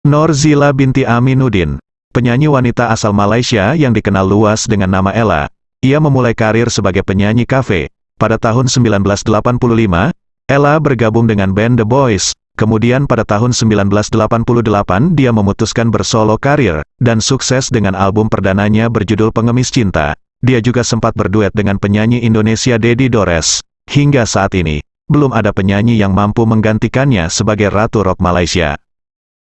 Norzila binti Aminuddin, penyanyi wanita asal Malaysia yang dikenal luas dengan nama Ella. Ia memulai karir sebagai penyanyi kafe. Pada tahun 1985, Ella bergabung dengan band The Boys. Kemudian pada tahun 1988 dia memutuskan bersolo karir, dan sukses dengan album perdananya berjudul Pengemis Cinta. Dia juga sempat berduet dengan penyanyi Indonesia Dedi Dores. Hingga saat ini, belum ada penyanyi yang mampu menggantikannya sebagai Ratu Rock Malaysia.